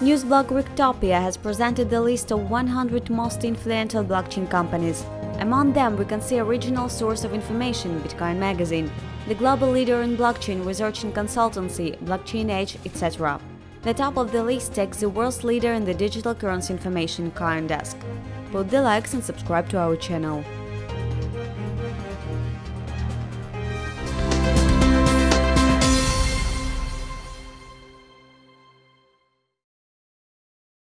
Newsblog Richtopia has presented the list of 100 most influential blockchain companies. Among them, we can see original source of information, Bitcoin Magazine, the global leader in blockchain research and consultancy, Blockchain Age, etc. The top of the list takes the world's leader in the digital currency information, CoinDesk. Put the likes and subscribe to our channel.